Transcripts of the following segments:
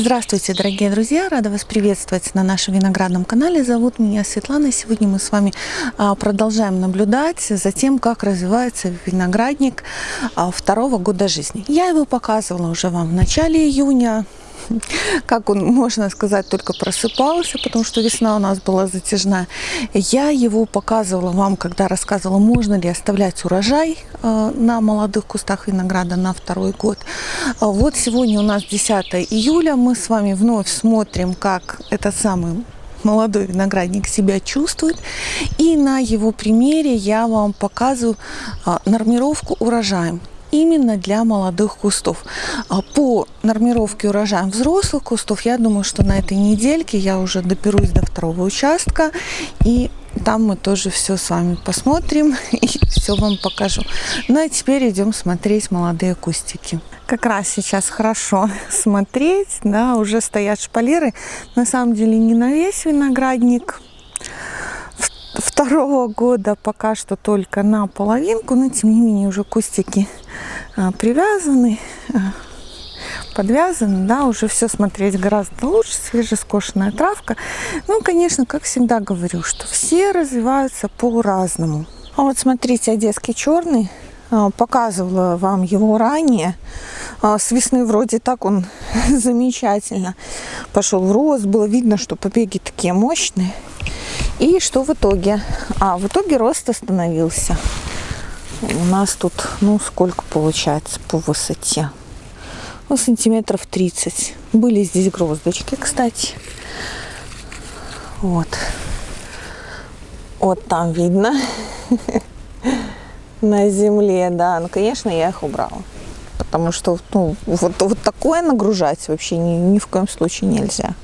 Здравствуйте, дорогие друзья! Рада вас приветствовать на нашем виноградном канале. Зовут меня Светлана. Сегодня мы с вами а, продолжаем наблюдать за тем, как развивается виноградник а, второго года жизни. Я его показывала уже вам в начале июня как он, можно сказать, только просыпался, потому что весна у нас была затяжная. Я его показывала вам, когда рассказывала, можно ли оставлять урожай э, на молодых кустах винограда на второй год. А вот сегодня у нас 10 июля, мы с вами вновь смотрим, как этот самый молодой виноградник себя чувствует. И на его примере я вам показываю а, нормировку урожаем именно для молодых кустов. А по нормировке урожая взрослых кустов, я думаю, что на этой недельке я уже доберусь до второго участка и там мы тоже все с вами посмотрим и все вам покажу. Ну а теперь идем смотреть молодые кустики. Как раз сейчас хорошо смотреть, да, уже стоят шпалеры. На самом деле не на весь виноградник, второго года пока что только на половинку, но тем не менее уже кустики а, привязаны, а, подвязаны, да, уже все смотреть гораздо лучше, свежескошенная травка. Ну, конечно, как всегда говорю, что все развиваются по-разному. А вот смотрите, одесский черный, а, показывала вам его ранее. С весны вроде так он замечательно пошел в рост, было видно, что побеги такие мощные. И что в итоге? А, в итоге рост остановился. У нас тут, ну, сколько получается по высоте? Ну, сантиметров 30. Были здесь гроздочки, кстати. Вот. Вот там видно. На земле, да. Ну, конечно, я их убрала. Потому что, ну, вот, вот такое нагружать вообще ни, ни в коем случае нельзя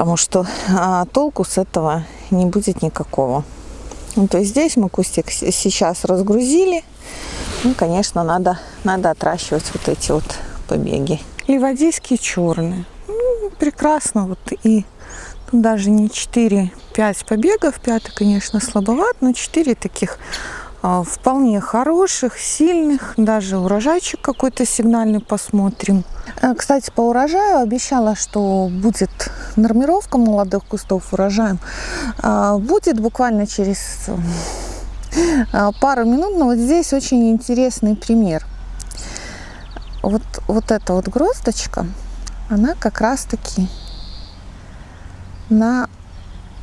потому что а, толку с этого не будет никакого. Ну, то есть здесь мы кустик сейчас разгрузили. Ну, конечно, надо, надо отращивать вот эти вот побеги. Ливадийские черные. Ну, прекрасно. Вот и тут даже не 4-5 побегов. Пятый, конечно, слабоват, но 4 таких а, вполне хороших, сильных. Даже урожайчик какой-то сигнальный посмотрим. Э, кстати, по урожаю обещала, что будет нормировка молодых кустов урожаем. А, будет буквально через э, пару минут. Но вот здесь очень интересный пример. Вот, вот эта вот гроздочка, она как раз-таки на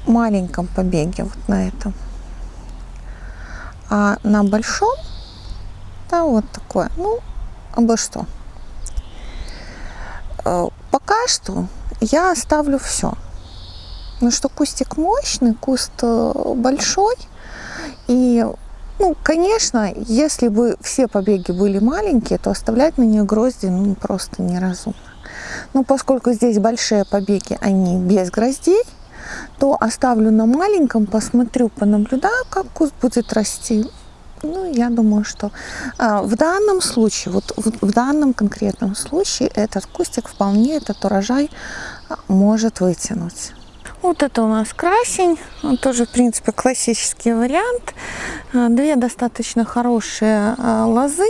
маленьком побеге, вот на этом. А на большом, да, вот такое, ну, обо что. Э, пока что я оставлю все. Ну что кустик мощный, куст э, большой. И, ну, конечно, если бы все побеги были маленькие, то оставлять на них грозди ну, просто неразумно. Но поскольку здесь большие побеги, они без гроздей, то оставлю на маленьком, посмотрю, понаблюдаю, как куст будет расти. Ну, я думаю, что а, в данном случае, вот в, в данном конкретном случае, этот кустик вполне этот урожай а, может вытянуть. Вот это у нас красень, он тоже, в принципе, классический вариант. А, две достаточно хорошие лозы.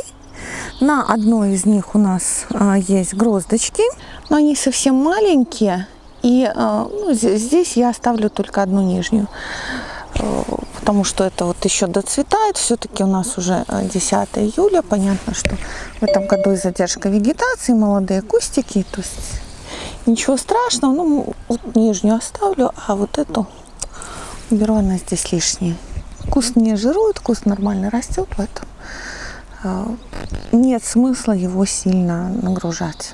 На одной из них у нас есть гроздочки, но они совсем маленькие, и э, ну, здесь я оставлю только одну нижнюю, э, потому что это вот еще доцветает. Все-таки у нас уже 10 э, июля. Понятно, что в этом году и задержка вегетации, молодые кустики. То есть ничего страшного. Ну, вот нижнюю оставлю, а вот эту уберу, она здесь лишняя. Куст не жирует, куст нормально растет, поэтому нет смысла его сильно нагружать.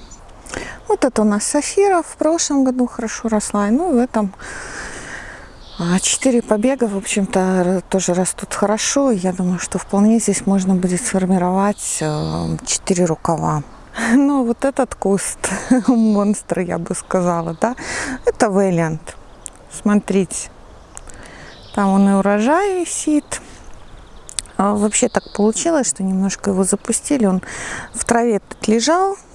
Вот это у нас сафира в прошлом году хорошо росла. Ну, в этом четыре побега, в общем-то, тоже растут хорошо. Я думаю, что вполне здесь можно будет сформировать э, четыре рукава. Но вот этот куст монстр, я бы сказала, да, это Вэллиант. Смотрите, там он и урожай висит. А вообще так получилось, что немножко его запустили. Он в траве лежал, а,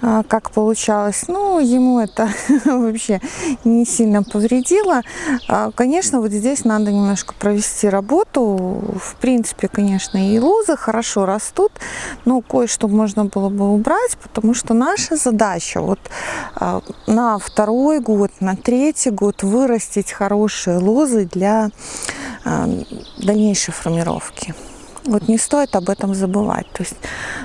как получалось. Ну, ему это вообще не сильно повредило. А, конечно, вот здесь надо немножко провести работу. В принципе, конечно, и лозы хорошо растут, но кое-что можно было бы убрать, потому что наша задача вот а, на второй год, на третий год вырастить хорошие лозы для дальнейшей формировки. Вот не стоит об этом забывать. То есть,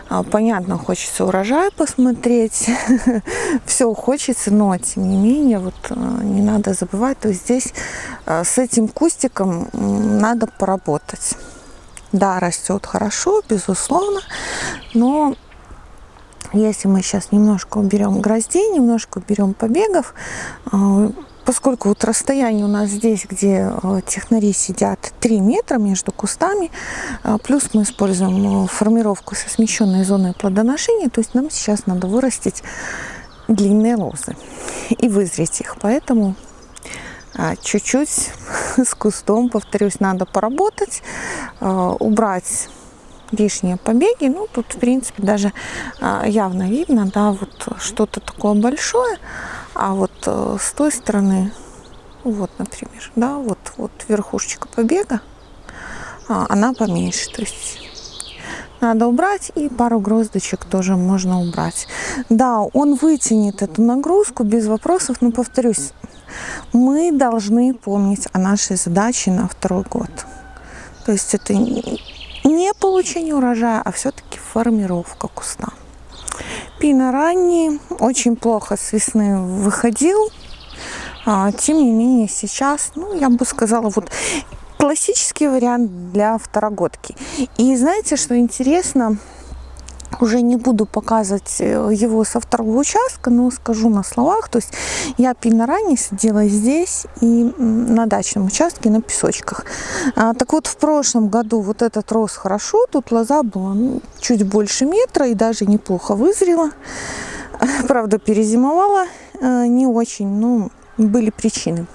а, понятно, хочется урожай посмотреть, все хочется, но тем не менее, вот а, не надо забывать. То есть здесь а, с этим кустиком надо поработать. Да, растет хорошо, безусловно, но если мы сейчас немножко уберем гроздей, немножко уберем побегов, поскольку вот расстояние у нас здесь, где э, технари сидят, 3 метра между кустами, э, плюс мы используем э, формировку со смещенной зоной плодоношения, то есть нам сейчас надо вырастить длинные лозы и вызреть их. Поэтому чуть-чуть с кустом, повторюсь, надо поработать, убрать лишние побеги. Ну, тут, в принципе, даже явно видно, да, вот что-то такое большое. А вот э, с той стороны, вот, например, да, вот, вот верхушечка побега, а, она поменьше. То есть надо убрать и пару гроздочек тоже можно убрать. Да, он вытянет эту нагрузку без вопросов, но повторюсь, мы должны помнить о нашей задаче на второй год. То есть это не получение урожая, а все-таки формировка куста. Пина ранний, очень плохо с весны выходил. А, тем не менее, сейчас, ну, я бы сказала, вот классический вариант для второгодки. И знаете, что интересно? Уже не буду показывать э, его со второго участка, но скажу на словах. То есть я пильно ранее сидела здесь и на дачном участке на песочках. А, так вот, в прошлом году вот этот рос хорошо, тут лоза была ну, чуть больше метра и даже неплохо вызрела. Правда, перезимовала э, не очень, но были причины.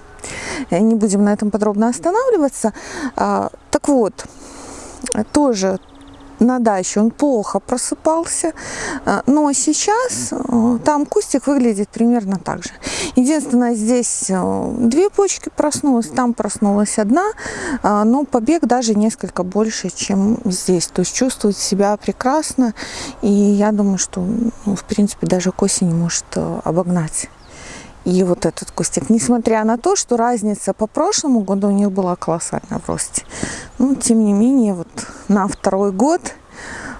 Не будем на этом подробно останавливаться. А, так вот, тоже на даче он плохо просыпался, а, но сейчас э, там кустик выглядит примерно так же. Единственное, здесь э, две почки проснулась, там проснулась одна, а, но побег даже несколько больше, чем здесь. То есть чувствует себя прекрасно, и я думаю, что, ну, в принципе, даже к осени может э, обогнать и вот этот кустик. Несмотря на то, что разница по прошлому году у них была колоссальная в росте. Но, тем не менее, вот на второй год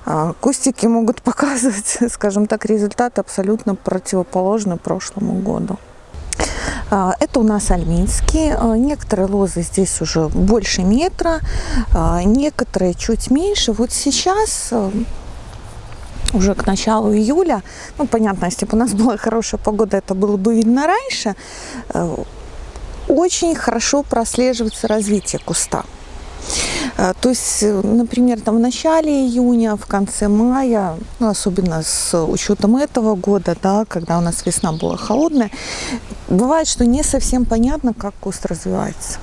а, кустики могут показывать, скажем так, результаты абсолютно противоположны прошлому году. А, это у нас альминские. А, некоторые лозы здесь уже больше метра, некоторые чуть меньше. Вот сейчас уже к началу июля, ну, понятно, если бы у нас была хорошая погода, это было бы видно раньше, э, очень хорошо прослеживается развитие куста. Э, то есть, э, например, там в начале июня, в конце мая, ну, особенно с учетом этого года, да, когда у нас весна была холодная, бывает, что не совсем понятно, как куст развивается.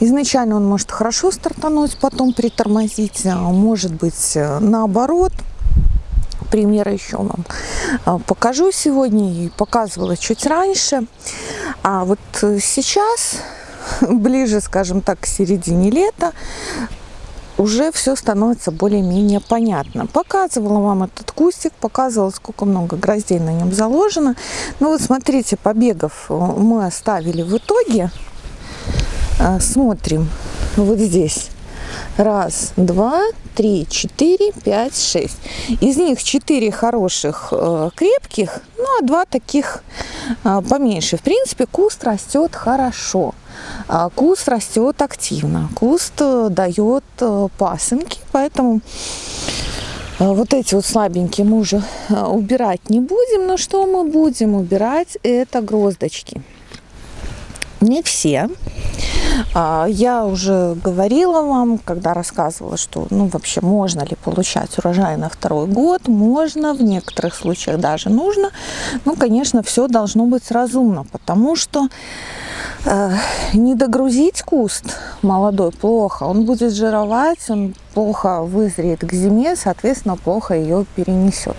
Изначально он может хорошо стартануть, потом притормозить, а может быть наоборот – примеры еще вам а, покажу сегодня и показывала чуть раньше. А вот э, сейчас, ближе, скажем так, к середине лета, уже все становится более-менее понятно. Показывала вам этот кустик, показывала, сколько много гроздей на нем заложено. Ну вот смотрите, побегов э, мы оставили в итоге. Э, смотрим вот здесь. Раз, два, три, четыре, пять, шесть. Из них четыре хороших, э, крепких, ну а два таких э, поменьше. В принципе, куст растет хорошо. А куст растет активно. Куст э, дает э, пасынки, поэтому вот эти вот слабенькие мы уже убирать не будем. Но что мы будем убирать? Это гроздочки. Не все. А, я уже говорила вам, когда рассказывала, что ну, вообще можно ли получать урожай на второй год. Можно, в некоторых случаях даже нужно. Ну, конечно, все должно быть разумно, потому что э, не догрузить куст молодой плохо. Он будет жировать, он плохо вызреет к зиме, соответственно, плохо ее перенесет.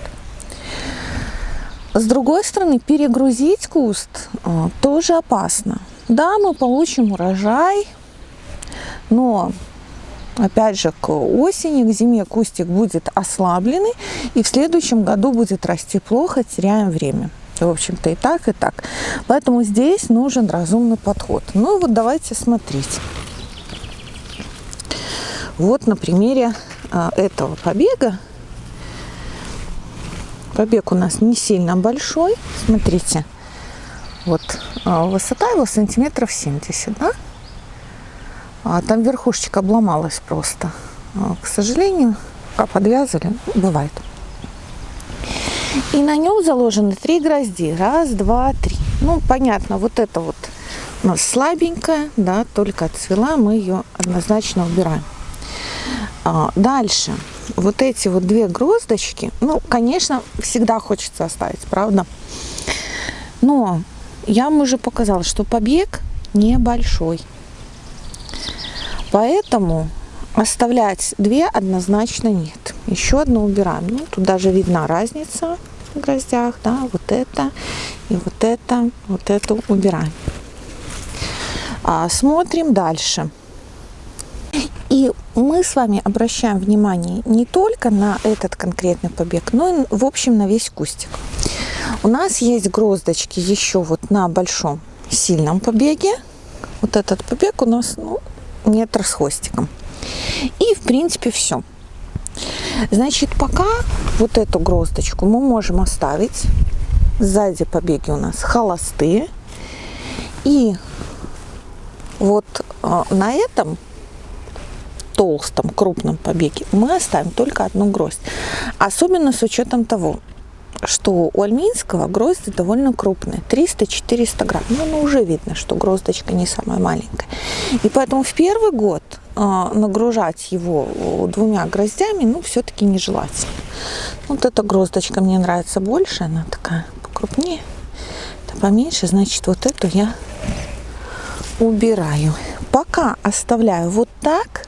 с другой стороны, перегрузить куст а, тоже опасно. Да, мы получим урожай, но опять же, к осени, к зиме кустик будет ослабленный, и в следующем году будет расти плохо, теряем время. В общем-то, и так, и так. Поэтому здесь нужен разумный подход. Ну вот давайте смотреть. Вот на примере а, этого побега. Побег у нас не сильно большой. Смотрите, вот а, высота его сантиметров 70, да? А там верхушечка обломалась просто. А, к сожалению, как подвязали, бывает. И на нем заложены три грозди. Раз, два, три. Ну, понятно, вот это вот у нас слабенькая, да, только отцвела, мы ее однозначно убираем. А, дальше. Вот эти вот две гроздочки, ну, конечно, всегда хочется оставить, правда? Но я вам уже показала, что побег небольшой. Поэтому оставлять две однозначно нет. Еще одну убираем. Ну, тут даже видна разница в гроздях, да, вот это и вот это, вот эту убираем. А, смотрим дальше. И мы с вами обращаем внимание не только на этот конкретный побег, но и в общем на весь кустик. У нас есть гроздочки еще вот на большом сильном побеге. Вот этот побег у нас ну, метр с хвостиком. И в принципе все. Значит, пока вот эту гроздочку мы можем оставить. Сзади побеги у нас холостые. И вот э, на этом толстом, крупном побеге мы оставим только одну гроздь. Особенно с учетом того, что у альминского грозди довольно крупные, 300-400 грамм. Ну, ну, уже видно, что гроздочка не самая маленькая. И поэтому в первый год э, нагружать его двумя гроздями, ну, все-таки нежелательно. Вот эта гроздочка мне нравится больше, она такая покрупнее. Это поменьше, значит, вот эту я убираю. Пока оставляю вот так,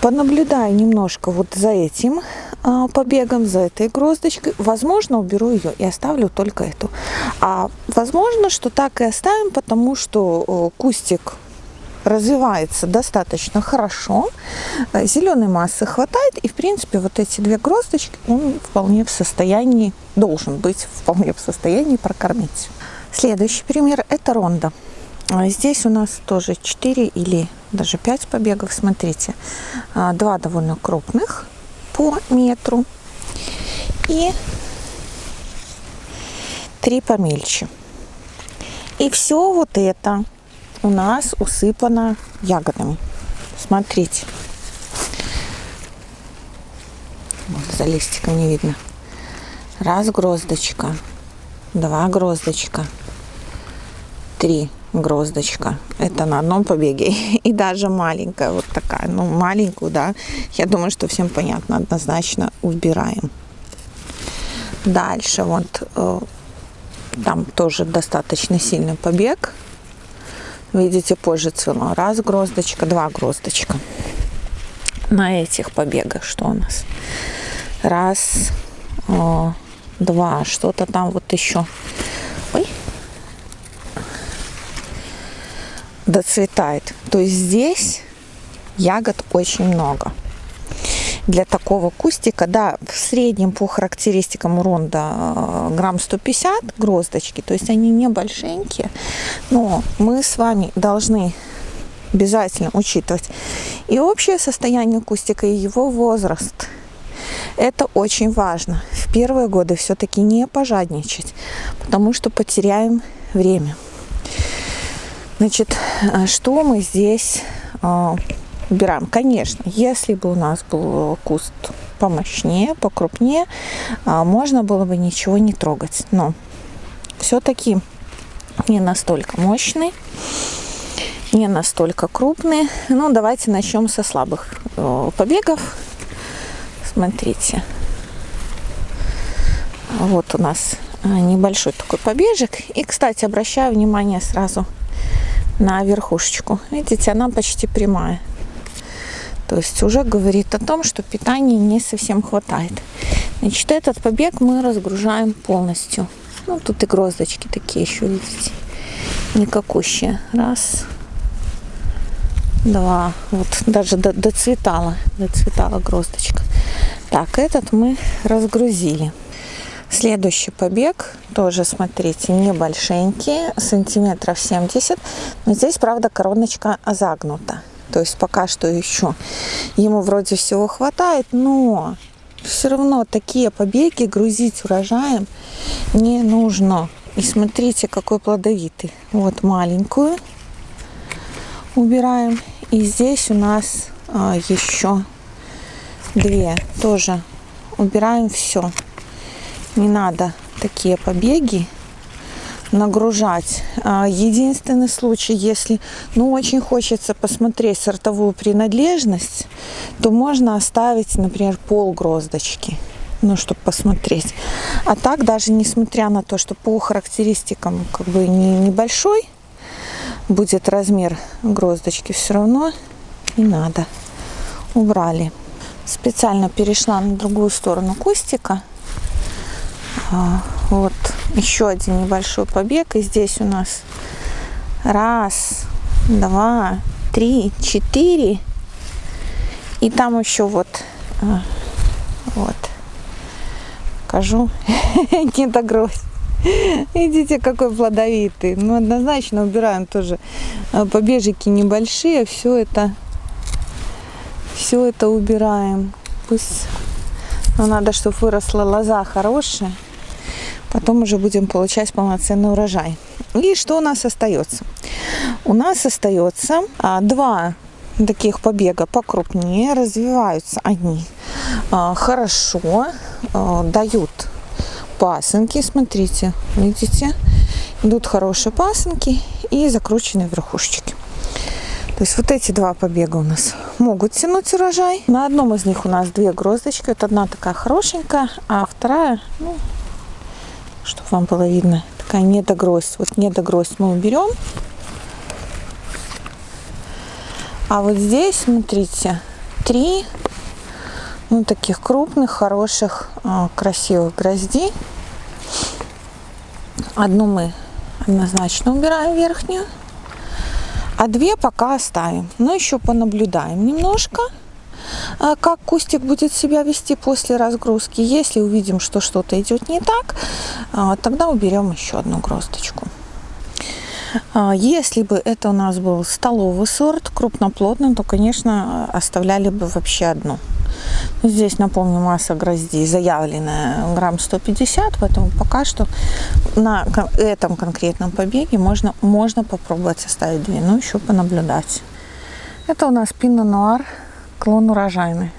понаблюдаю немножко вот за этим побегом, за этой гроздочкой. Возможно, уберу ее и оставлю только эту. А возможно, что так и оставим, потому что кустик развивается достаточно хорошо, э, зеленой массы хватает, и в принципе вот эти две гроздочки он вполне в состоянии, должен быть вполне в состоянии прокормить. Следующий пример это ронда. А здесь у нас тоже 4 или даже 5 побегов, смотрите, а, два довольно крупных, по метру и три помельче. И все вот это у нас усыпано ягодами. Смотрите. Вот за листиком не видно. Раз гроздочка, два гроздочка, три гроздочка. Это на одном побеге. И даже маленькая вот такая. Ну, маленькую, да. Я думаю, что всем понятно. Однозначно убираем. Дальше вот э, там тоже достаточно сильный побег. Видите, позже цвело. Раз гроздочка, два гроздочка. На этих побегах что у нас? Раз, о, два, что-то там вот еще. Ой, доцветает. То есть здесь ягод очень много. Для такого кустика, да, в среднем по характеристикам уронда э, грамм 150 гроздочки, то есть они небольшенькие, но мы с вами должны обязательно учитывать и общее состояние кустика, и его возраст. Это очень важно. В первые годы все-таки не пожадничать, потому что потеряем время. Значит, э, что мы здесь э, убираем? Конечно, если бы у нас был куст помощнее, покрупнее, э, можно было бы ничего не трогать. Но все-таки не настолько мощный, не настолько крупный. Ну, давайте начнем со слабых побегов. Смотрите. Вот у нас небольшой такой побежек. И, кстати, обращаю внимание сразу на верхушечку. Видите, она почти прямая. То есть уже говорит о том, что питания не совсем хватает. Значит, этот побег мы разгружаем полностью. Ну, тут и гроздочки такие еще, видите, никакущие. Раз, два, вот даже до, доцветала, доцветала гроздочка. Так, этот мы разгрузили. Следующий побег, тоже, смотрите, небольшенький, сантиметров 70. Но здесь, правда, короночка загнута. То есть пока что еще ему вроде всего хватает, но все равно такие побеги грузить урожаем не нужно. И смотрите, какой плодовитый. Вот маленькую убираем. И здесь у нас а, еще две тоже убираем все не надо такие побеги нагружать. А, единственный случай, если ну, очень хочется посмотреть сортовую принадлежность, то можно оставить, например, пол гроздочки, ну, чтобы посмотреть. А так, даже несмотря на то, что по характеристикам как бы не, небольшой будет размер гроздочки, все равно не надо. Убрали. Специально перешла на другую сторону кустика вот еще один небольшой побег. И здесь у нас раз, два, три, четыре. И там еще вот, а, вот, покажу, не догрозь. Видите, какой плодовитый. Ну, однозначно убираем тоже а, побежики небольшие. Все это, все это убираем. Пусть, но надо, чтобы выросла лоза хорошая потом уже будем получать полноценный урожай. И что у нас остается? У нас остается а, два таких побега покрупнее, развиваются они а, хорошо, а, дают пасынки, смотрите, видите, идут хорошие пасынки и закрученные верхушечки. То есть вот эти два побега у нас могут тянуть урожай. На одном из них у нас две гроздочки. Вот одна такая хорошенькая, а вторая, ну, чтобы вам было видно. Такая недогроздь. Вот недогроздь мы уберем. А вот здесь, смотрите, три ну, таких крупных, хороших, а, красивых грозди. Одну мы однозначно убираем верхнюю, а две пока оставим. Но еще понаблюдаем немножко. А, как кустик будет себя вести после разгрузки. Если увидим, что что-то идет не так, а, тогда уберем еще одну гроздочку. А, если бы это у нас был столовый сорт, крупноплодный, то, конечно, оставляли бы вообще одну. Здесь, напомню, масса гроздей заявленная грамм 150, поэтому пока что на этом конкретном побеге можно, можно попробовать оставить две, но еще понаблюдать. Это у нас пино нуар клон урожайный.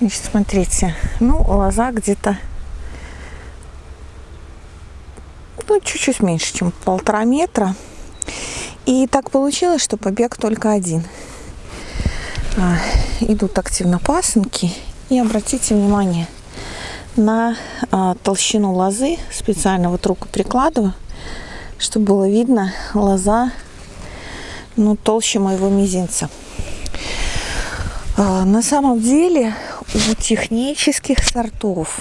Значит, смотрите, ну, лоза где-то ну, чуть-чуть меньше, чем полтора метра. И так получилось, что побег только один. А, идут активно пасынки. И обратите внимание на а, толщину лозы. Специально вот руку прикладываю, чтобы было видно лоза ну, толще моего мизинца. А, на самом деле у технических сортов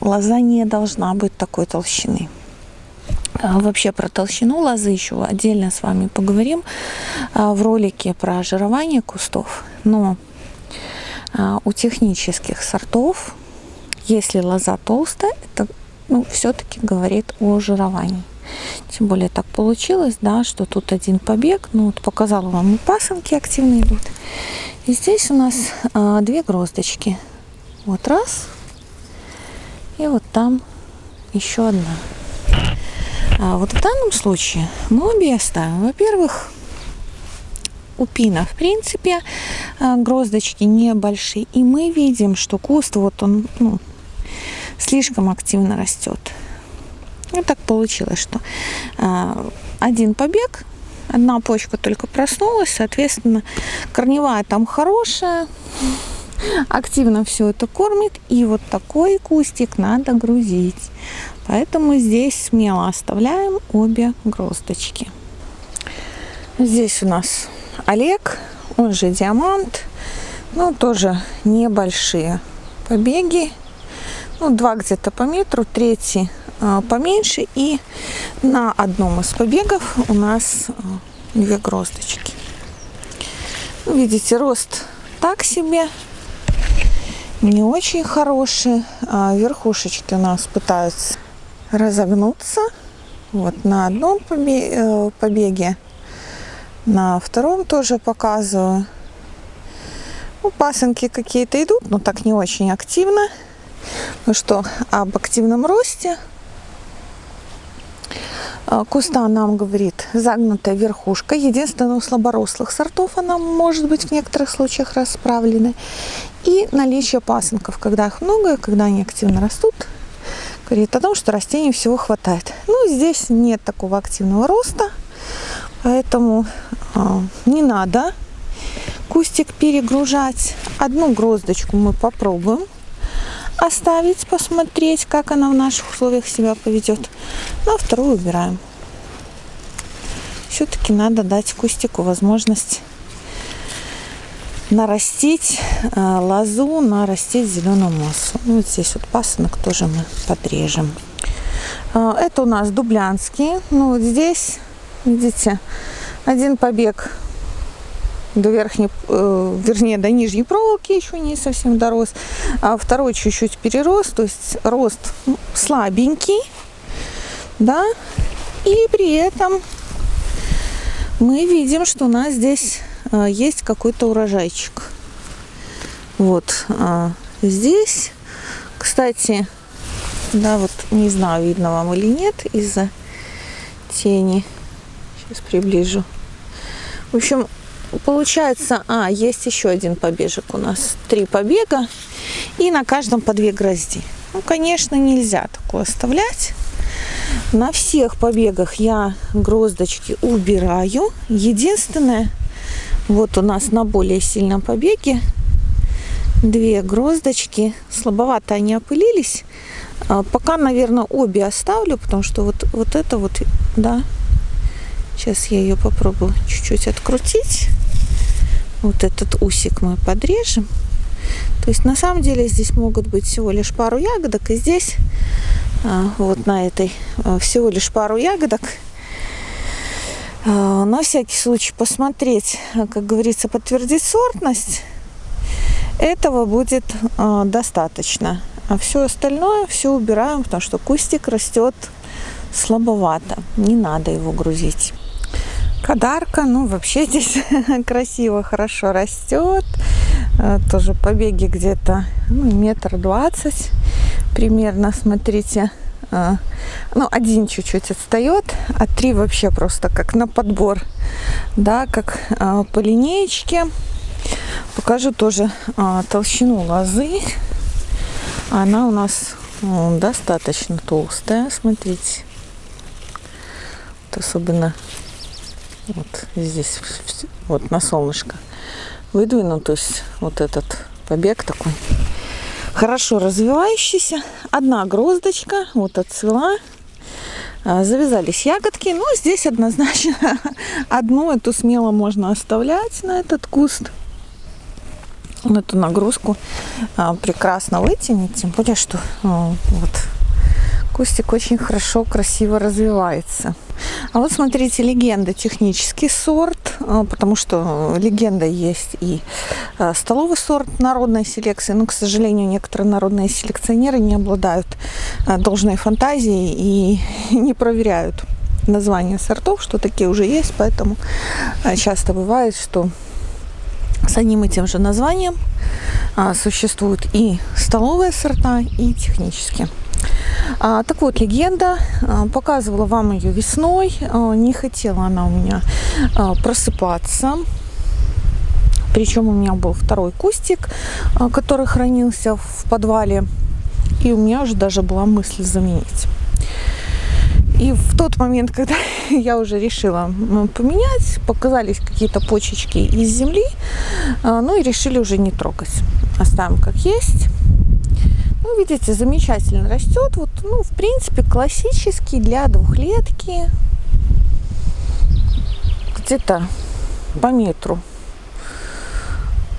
лоза не должна быть такой толщины. А, вообще про толщину лозы еще отдельно с вами поговорим в ролике про жирование кустов. Но у технических сортов, если лоза толстая, это ну, все-таки говорит о жировании. Тем более так получилось, да, что тут один побег. Ну, вот показала вам и пасынки активно идут. И здесь у нас а, две гроздочки. Вот раз. И вот там еще одна. А вот в данном случае мы обе оставим. Во-первых, у пина, в принципе, а, гроздочки небольшие. И мы видим, что куст, вот он ну, слишком активно растет. И так получилось, что а, один побег Одна почка только проснулась, соответственно, корневая там хорошая, активно все это кормит. И вот такой кустик надо грузить. Поэтому здесь смело оставляем обе гроздочки. Здесь у нас Олег, он же Диамант. Ну, тоже небольшие побеги. ну, два где-то по метру, третий а, поменьше. И на одном из побегов у нас а, две гроздочки. Ну, видите, рост так себе, не очень хороший. А верхушечки у нас пытаются разогнуться. Вот на одном э, побеге, на втором тоже показываю. Ну, пасынки какие-то идут, но так не очень активно. Ну что, об активном росте а, куста нам говорит загнутая верхушка. Единственное, у слаборослых сортов она может быть в некоторых случаях расправлена. И наличие пасынков, когда их много, когда они активно растут, говорит о том, что растений всего хватает. Ну, здесь нет такого активного роста, поэтому э, не надо кустик перегружать. Одну гроздочку мы попробуем оставить, посмотреть, как она в наших условиях себя поведет. Ну, а вторую убираем. Все-таки надо дать кустику возможность нарастить э, лозу, нарастить зеленую массу. Ну, вот здесь вот пасынок тоже мы подрежем. Э, это у нас дублянский. Ну, вот здесь, видите, один побег до верхней, э, вернее, до нижней проволоки еще не совсем дорос, а второй чуть-чуть перерос, то есть рост слабенький, да, и при этом мы видим, что у нас здесь есть какой-то урожайчик. Вот э, здесь, кстати, да, вот не знаю, видно вам или нет из-за тени. Сейчас приближу. В общем, Получается, а, есть еще один побежек у нас. Три побега. И на каждом по две грозди. Ну, конечно, нельзя такое оставлять. На всех побегах я гроздочки убираю. Единственное, вот у нас на более сильном побеге две гроздочки. Слабовато они опылились. А, пока, наверное, обе оставлю, потому что вот, вот это вот, да, сейчас я ее попробую чуть-чуть открутить вот этот усик мы подрежем. То есть на самом деле здесь могут быть всего лишь пару ягодок, и здесь а, вот на этой а, всего лишь пару ягодок. А, на всякий случай посмотреть, как говорится, подтвердить сортность. Этого будет достаточно. А все остальное все убираем, потому что кустик растет слабовато. Не надо его грузить. Подарка, ну вообще здесь красиво, хорошо растет. Э, тоже побеги где-то ну, метр двадцать примерно, смотрите. Э, ну, один чуть-чуть отстает, а три вообще просто как на подбор, да, как э, по линеечке. Покажу тоже толщину лозы. Она у нас ну, достаточно толстая, смотрите. Вот особенно вот здесь, вот на солнышко выдвину, то есть вот этот побег такой хорошо развивающийся. Одна гроздочка вот отцвела. А, завязались ягодки. Ну, здесь однозначно одну эту смело можно оставлять на этот куст. Эту нагрузку а, прекрасно вытянет. Тем более, что а, вот кустик очень хорошо, красиво развивается. А вот смотрите, легенда технический сорт, а, потому что легенда есть и а, столовый сорт народной селекции, но, к сожалению, некоторые народные селекционеры не обладают а, должной фантазией и не проверяют названия сортов, что такие уже есть, поэтому часто бывает, что с одним и тем же названием существуют и столовые сорта, и технические. А, так вот, легенда. А, показывала вам ее весной. А, не хотела она у меня просыпаться. Причем у меня был второй кустик, который хранился в подвале. И у меня уже даже была мысль заменить. И в тот момент, когда я уже решила поменять, показались какие-то почечки из земли, ну и решили уже не трогать. Оставим как есть. Ну, видите, замечательно растет. Вот, ну, в принципе, классический для двухлетки. Где-то по метру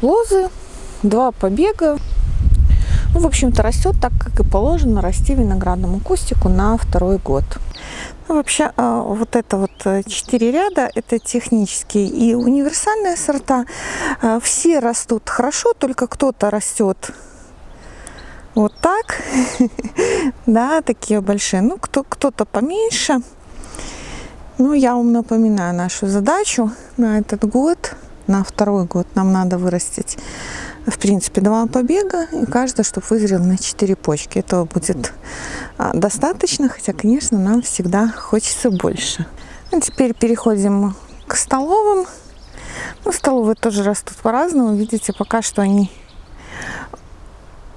лозы, два побега. Ну, в общем-то, растет так, как и положено расти виноградному кустику на второй год. Ну, вообще, а, вот это вот э, четыре ряда, это технические и универсальные сорта. А, все растут хорошо, только кто-то растет вот так, да, такие большие. Ну, кто, кто-то поменьше. Ну, я вам напоминаю нашу задачу на этот год, на второй год нам надо вырастить, в принципе, два побега, и каждый, чтобы вызрел на 4 почки. Этого будет а, достаточно, хотя, конечно, нам всегда хочется больше. А теперь переходим к столовым. Ну, столовые тоже растут по-разному. Видите, пока что они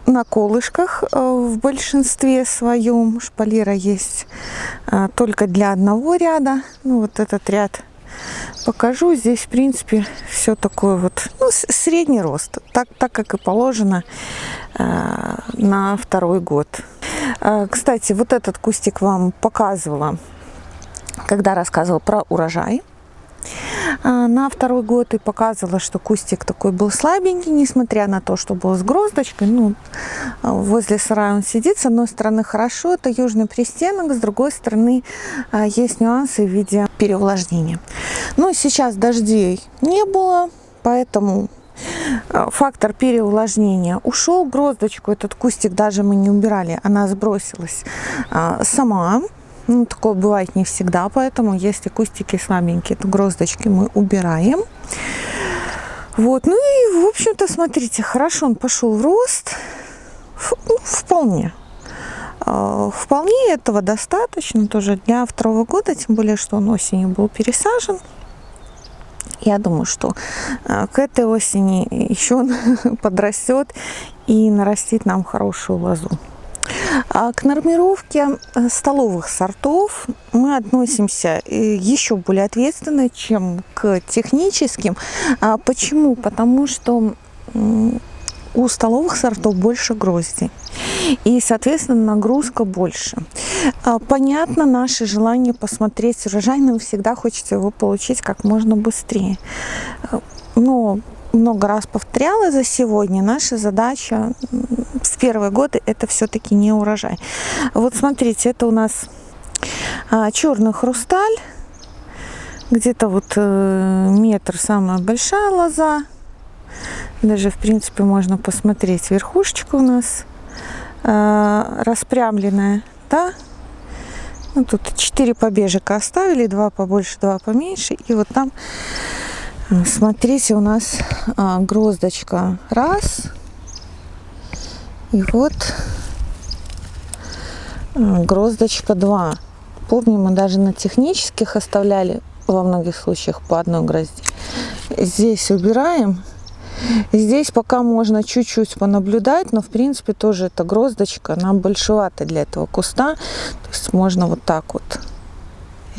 на колышках э, в большинстве своем. Шпалера есть э, только для одного ряда. Ну, вот этот ряд покажу. Здесь, в принципе, все такое вот, ну, средний рост, так, так как и положено э, на второй год. Кстати, вот этот кустик вам показывала, когда рассказывала про урожай. А, на второй год и показывала, что кустик такой был слабенький, несмотря на то, что был с гроздочкой. Ну, возле сарая он сидит. С одной стороны хорошо, это южный пристенок, с другой стороны а, есть нюансы в виде переувлажнения. Но сейчас дождей не было, поэтому а, фактор переувлажнения ушел. Гроздочку этот кустик даже мы не убирали, она сбросилась сама. Ну, такое бывает не всегда, поэтому если кустики слабенькие, то гроздочки мы убираем. Вот, ну и, в общем-то, смотрите, хорошо он пошел в рост. Ну, вполне. А, вполне этого достаточно тоже для второго года, тем более, что он осенью был пересажен. Я думаю, что а, к этой осени еще он подрастет и нарастит нам хорошую лозу. А к нормировке э, столовых сортов мы относимся э, еще более ответственно, чем к техническим. А почему? Потому что у столовых сортов больше грозди. И, соответственно, нагрузка больше. А, понятно наше желание посмотреть урожай, нам всегда хочется его получить как можно быстрее. Э, но много раз повторяла за сегодня, наша задача в первые годы это все-таки не урожай. Вот смотрите, это у нас а, черный хрусталь, где-то вот э, метр самая большая лоза. Даже, в принципе, можно посмотреть верхушечка у нас э, распрямленная, да, ну, тут 4 побежика оставили, два побольше, два поменьше. И вот там Смотрите, у нас а, гроздочка раз. И вот а, гроздочка два. Помню, мы даже на технических оставляли во многих случаях по одной грозди. Здесь убираем. Здесь пока можно чуть-чуть понаблюдать, но в принципе тоже эта гроздочка, она большевата для этого куста. То есть можно вот так вот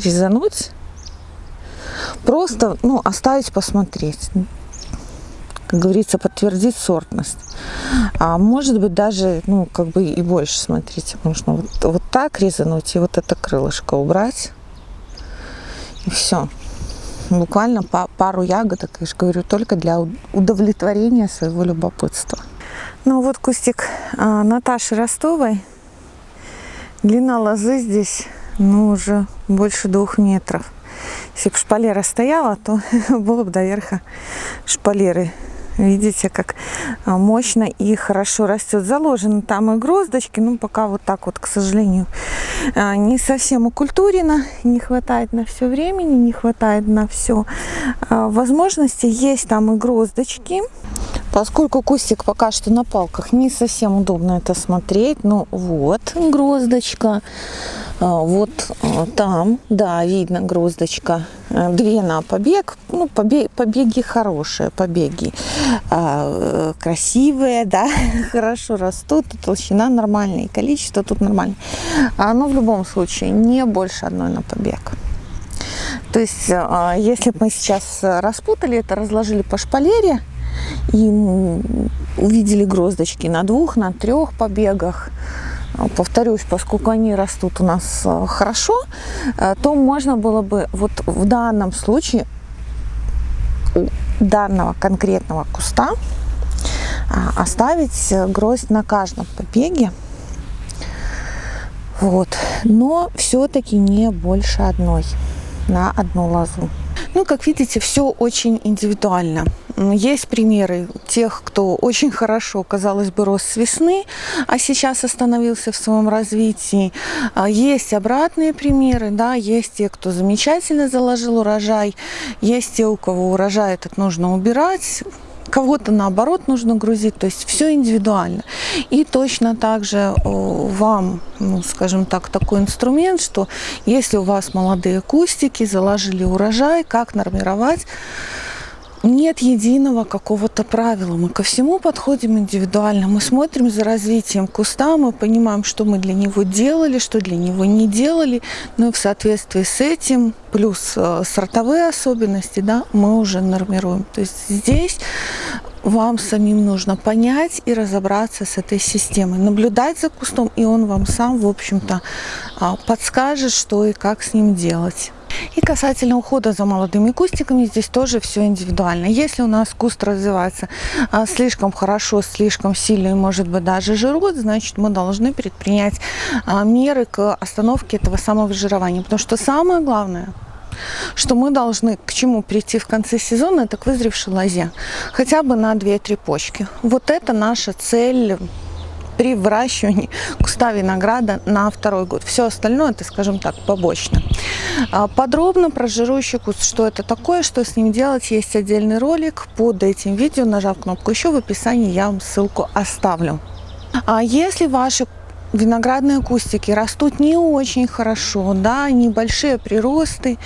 резануть Просто ну, оставить посмотреть. Как говорится, подтвердить сортность. А может быть даже, ну, как бы и больше, смотрите. Можно вот, вот так резануть и вот это крылышко убрать. И все. Буквально пару ягодок, я же говорю, только для удовлетворения своего любопытства. Ну вот кустик а, Наташи Ростовой. Длина лозы здесь, ну, уже больше двух метров. Если бы шпалера стояла, то было бы до верха шпалеры. Видите, как а, мощно и хорошо растет. Заложены там и гроздочки, но пока вот так вот, к сожалению, а, не совсем укультурено. Не хватает на все времени, не хватает на все а, возможности. Есть там и гроздочки. Поскольку кустик пока что на палках, не совсем удобно это смотреть. Ну вот, гроздочка. А, вот а, там, да, видно гроздочка. Э, две на побег. Ну, побеги, побеги хорошие, побеги. А, красивые, да, хорошо растут. Толщина нормальная, и количество тут нормальное. Но в любом случае не больше одной на побег. То есть, если бы мы сейчас распутали это, разложили по шпалере, и увидели гроздочки на двух, на трех побегах. Повторюсь, поскольку они растут у нас э, хорошо, э, то можно было бы вот в данном случае у данного конкретного куста а, оставить гроздь на каждом побеге. Вот. Но все-таки не больше одной на одну лозу. Ну, как видите, все очень индивидуально. Есть примеры тех, кто очень хорошо, казалось бы, рос с весны, а сейчас остановился в своем развитии. А, есть обратные примеры, да, есть те, кто замечательно заложил урожай, есть те, у кого урожай этот нужно убирать, кого-то наоборот нужно грузить, то есть все индивидуально. И точно так же вам, ну, скажем так, такой инструмент, что если у вас молодые кустики, заложили урожай, как нормировать, нет единого какого-то правила. Мы ко всему подходим индивидуально. Мы смотрим за развитием куста, мы понимаем, что мы для него делали, что для него не делали. Ну и в соответствии с этим, плюс э, сортовые особенности, да, мы уже нормируем. То есть здесь вам самим нужно понять и разобраться с этой системой, наблюдать за кустом, и он вам сам, в общем-то, а, подскажет, что и как с ним делать. И касательно ухода за молодыми кустиками, здесь тоже все индивидуально. Если у нас куст развивается а, слишком хорошо, слишком сильно и может быть даже жирует, значит мы должны предпринять а, меры к остановке этого самого жирования. Потому что самое главное – что мы должны к чему прийти в конце сезона, это к вызревшей лозе. Хотя бы на 2-3 почки. Вот это наша цель при выращивании куста винограда на второй год. Все остальное, это, скажем так, побочно. А, подробно про жирующий куст, что это такое, что с ним делать, есть отдельный ролик под этим видео. Нажав кнопку «Еще» в описании я вам ссылку оставлю. А если ваши виноградные кустики растут не очень хорошо, да, небольшие приросты.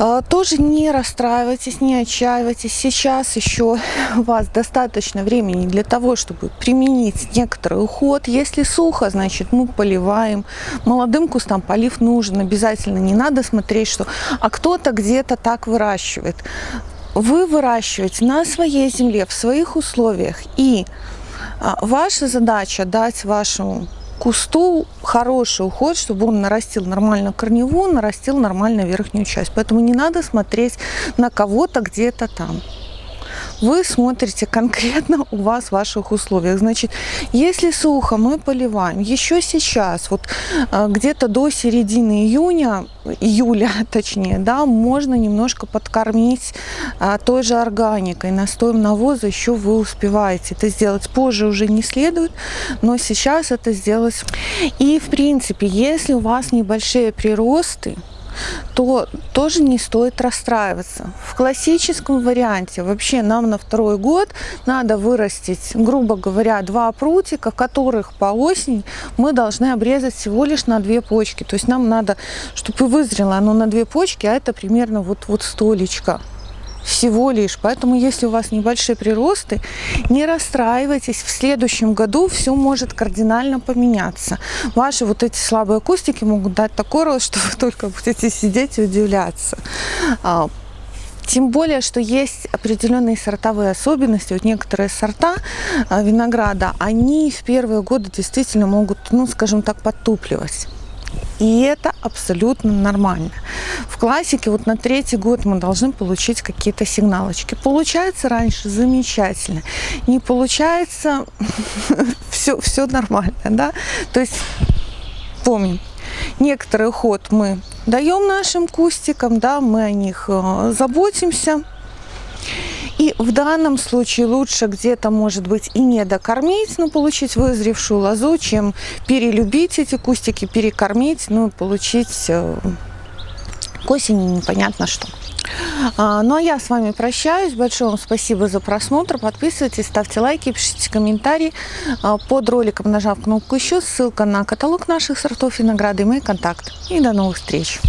А, тоже не расстраивайтесь, не отчаивайтесь. Сейчас еще у вас достаточно времени для того, чтобы применить некоторый уход. Если сухо, значит мы поливаем. Молодым кустам полив нужен обязательно. Не надо смотреть, что а кто-то где-то так выращивает. Вы выращиваете на своей земле, в своих условиях. И ваша задача дать вашему кусту хороший уход, чтобы он нарастил нормально корневую, нарастил нормально верхнюю часть. Поэтому не надо смотреть на кого-то где-то там вы смотрите конкретно у вас в ваших условиях. Значит, если сухо, мы поливаем. Еще сейчас, вот э, где-то до середины июня, июля точнее, да, можно немножко подкормить а, той же органикой, настоем навоза еще вы успеваете. Это сделать позже уже не следует, но сейчас это сделать. И в принципе, если у вас небольшие приросты, то тоже не стоит расстраиваться. В классическом варианте вообще нам на второй год надо вырастить, грубо говоря, два прутика, которых по осени мы должны обрезать всего лишь на две почки. То есть нам надо, чтобы вызрело оно на две почки, а это примерно вот, вот столечко всего лишь. Поэтому, если у вас небольшие приросты, не расстраивайтесь. В следующем году все может кардинально поменяться. Ваши вот эти слабые кустики могут дать такой рост, что вы только будете сидеть и удивляться. А, тем более, что есть определенные сортовые особенности. Вот некоторые сорта а, винограда, они в первые годы действительно могут, ну, скажем так, подтупливать. И это абсолютно нормально. В классике вот на третий год мы должны получить какие-то сигналочки. Получается раньше замечательно. Не получается, все, все нормально. Да? То есть помним, некоторый уход мы даем нашим кустикам, да, мы о них э, заботимся. И в данном случае лучше где-то, может быть, и не докормить, но получить вызревшую лозу, чем перелюбить эти кустики, перекормить, ну, получить э, к осени непонятно что. А, ну а я с вами прощаюсь. Большое вам спасибо за просмотр. Подписывайтесь, ставьте лайки, пишите комментарии. А, под роликом нажав кнопку еще, ссылка на каталог наших сортов винограда и мои контакты. И до новых встреч!